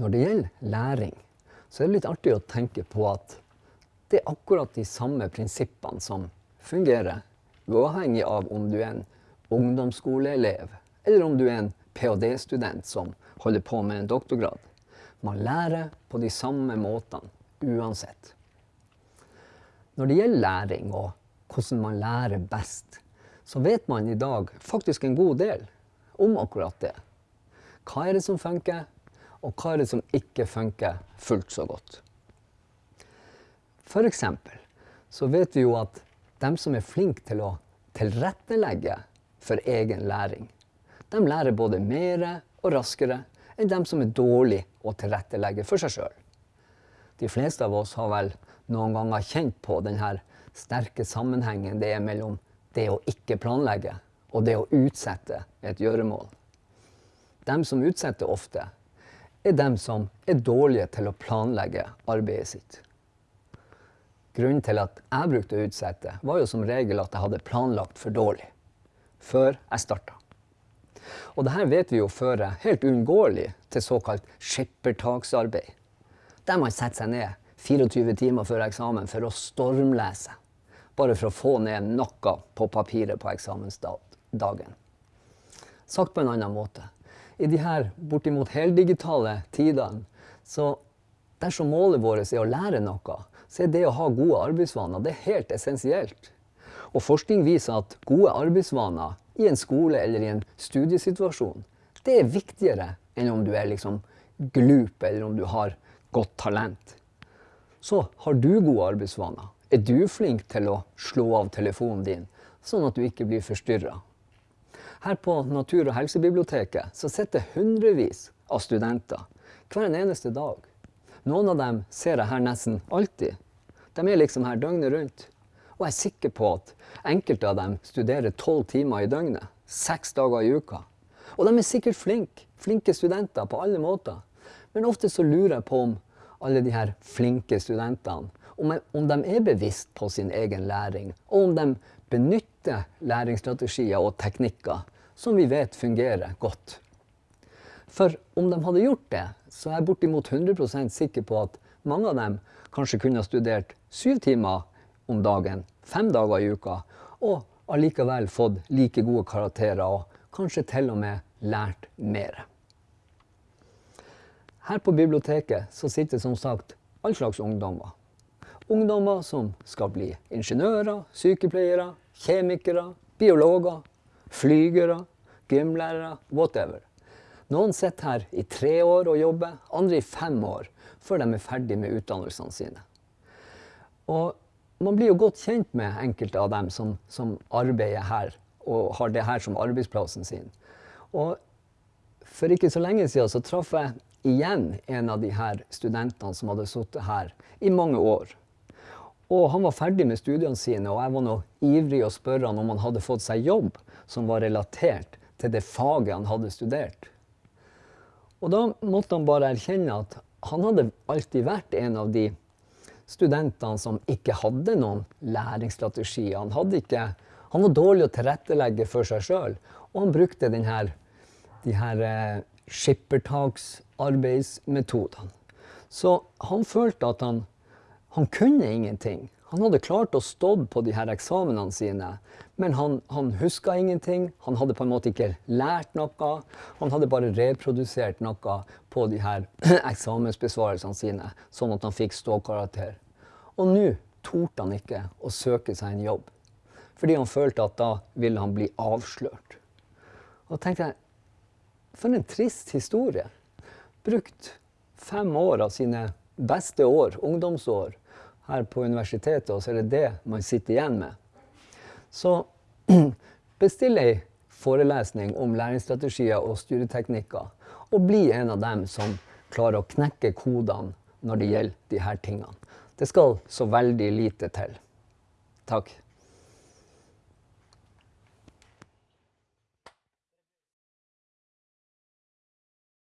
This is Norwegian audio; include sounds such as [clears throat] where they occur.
Når det gjelder læring, så er det litt artig å tenke på at det er akkurat de samme prinsippene som fungerer, uavhengig av om du er en ungdomsskoleelev eller om du er en ph.d.-student som holder på med en doktorgrad. Man lærer på de samme måtene uansett. Når det gjelder læring og hvordan man lærer best, så vet man i dag faktisk en god del om akkurat det. Hva er det som funker, og hva er det som ikke funker fullt så godt? For eksempel så vet vi jo at de som er flinke til å tilrettelegge for egen læring, de lærer både mer og raskere enn de som er dårlige å tilrettelegge for seg sjøl. De fleste av oss har vel noen ganger kjent på denne sterke sammenhengen det er mellom det å ikke planlegge og det å utsette et gjøremål. De som utsetter ofte, er de som er dårlige til å planlegge arbeidet sitt. Grunnen til at jeg brukte å utsette, var jo som regel at jeg hadde planlagt for dårlig før jeg starta. Og dette vet vi jo fører helt uunngåelig til såkalt skippertaksarbeid. Der man setter seg ned 24 timer før eksamen for å stormlese. Bare for å få ned noe på papiret på eksamensdagen. Sagt på en annen måte. I de her bortimot heldigitale tidene, så dersom målet vårt er å lære noe, så er det å ha gode arbeidsvaner det er helt essensielt. Og forskning viser at gode arbeidsvaner i en skole eller i en studiesituasjon, det er viktigere enn om du er liksom glup eller om du har godt talent. Så har du gode arbeidsvaner, er du flink til å slå av telefonen din, sånn at du ikke blir forstyrra? Her på Natur- og helsebiblioteket så sitter hundrevis av studenter hver en eneste dag. Noen av dem ser jeg her nesten alltid. De er liksom her døgnet rundt. Og jeg er sikker på at enkelte av dem studerer tolv timer i døgnet, seks dager i uka. Og de er sikkert flinke, flinke studenter på alle måter. Men ofte så lurer jeg på om alle de her flinke studentene om, de er bevisst på sin egen læring, og om de benytter læringsstrategier og teknikker som vi vet fungerer godt. For om de hadde gjort det, så er jeg bortimot 100% sikker på at mange av dem kanskje kunne ha studert syv timer om dagen, fem dager i uka, og allikevel fått like gode karakterer og kanskje til og med lært mer. Her på biblioteket så sitter som sagt all slags ungdommer ungdommer som skal bli ingeniører, sykepleiere, kjemikere, biologer, flygere, gymlærere, whatever. Noen sitter her i tre år og jobber, andre i fem år, før de er ferdig med utdannelsene sine. Og man blir jo godt kjent med enkelte av dem som, som arbeider her og har det her som arbeidsplassen sin. Og for ikke så lenge siden så traff jeg igjen en av de her studentene som hadde sittet her i mange år. Og han var ferdig med studiene sine, og jeg var nå ivrig å spørre han om han hadde fått seg jobb som var relatert til det faget han hadde studert. Og da måtte han bare erkjenne at han hadde alltid vært en av de studentene som ikke hadde noen læringsstrategi. Han, ikke, han var dårlig å tilrettelegge for seg sjøl, og han brukte denne, de her eh, skippertaksarbeidsmetodene. Så han følte at han han kunne ingenting. Han hadde klart å stå på de her eksamenene sine, men han, han huska ingenting. Han hadde på en måte ikke lært noe. Han hadde bare reprodusert noe på de her [clears throat] eksamensbesvarelsene sine, sånn at han fikk ståkarakter. Og nå torde han ikke å søke seg en jobb, fordi han følte at da ville han bli avslørt. Og da tenkte jeg, for en trist historie. Brukt fem år av sine beste år, ungdomsår, her på universitetet, og så er det det man sitter igjen med. Så [clears throat] bestill ei forelesning om læringsstrategier og studieteknikker, og bli en av dem som klarer å knekke kodene når det gjelder disse tingene. Det skal så veldig lite til. Takk.